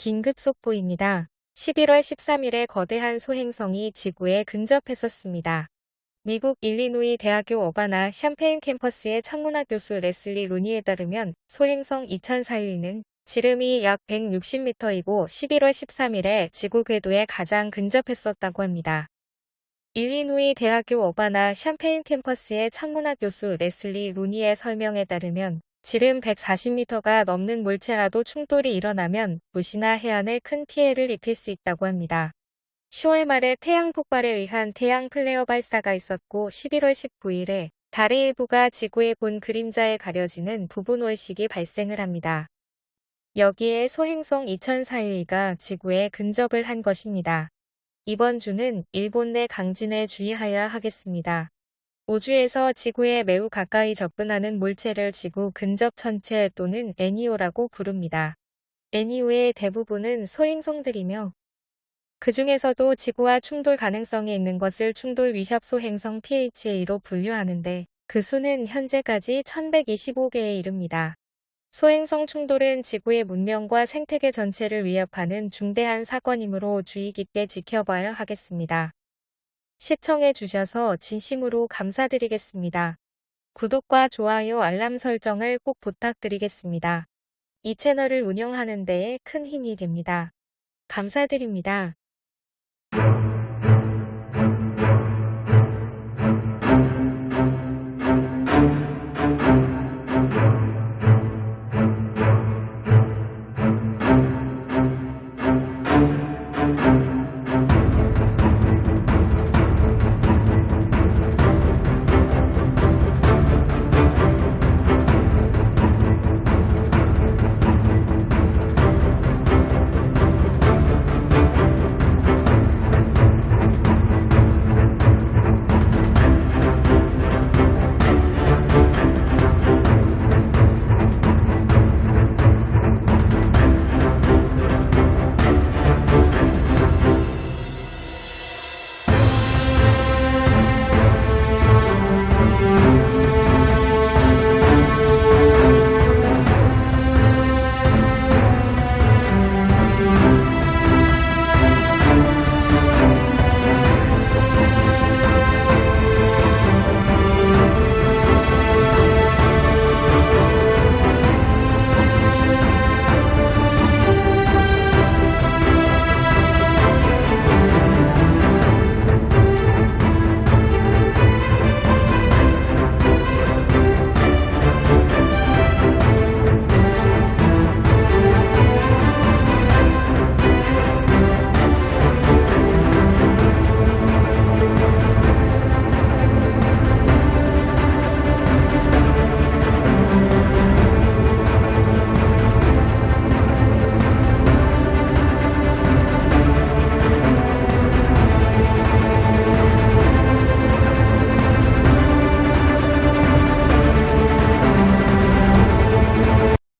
긴급 속보입니다. 11월 13일에 거대한 소행성이 지구에 근접했었습니다. 미국 일리노이 대학교 어바나 샴페인 캠퍼스의 천문학 교수 레슬리 루니에 따르면 소행성 2004UE는 지름이 약 160m이고 11월 13일에 지구 궤도에 가장 근접했었다고 합니다. 일리노이 대학교 어바나 샴페인 캠퍼스의 천문학 교수 레슬리 루니의 설명에 따르면 지름 140m가 넘는 물체라도 충돌이 일어나면 도시나 해안에 큰 피해를 입힐 수 있다고 합니다. 10월 말에 태양 폭발에 의한 태양 플레어 발사가 있었고 11월 19일에 달의 일부가 지구의 본 그림자에 가려지는 부분 월식이 발생을 합니다. 여기에 소행성 2004유가 지구에 근접을 한 것입니다. 이번 주는 일본 내 강진에 주의하여야 하겠습니다. 우주에서 지구에 매우 가까이 접근하는 물체를 지구 근접 천체 또는 애니오라고 부릅니다. 애니오의 대부분은 소행성들이며 그 중에서도 지구와 충돌 가능성이 있는 것을 충돌 위협 소행성 PHA로 분류하는데 그 수는 현재까지 1125개에 이릅니다. 소행성 충돌은 지구의 문명과 생태계 전체를 위협하는 중대한 사건이므로 주의 깊게 지켜봐야 하겠습니다. 시청해 주셔서 진심으로 감사드리겠습니다. 구독과 좋아요 알람 설정을 꼭 부탁드리겠습니다. 이 채널을 운영하는 데에 큰 힘이 됩니다. 감사드립니다.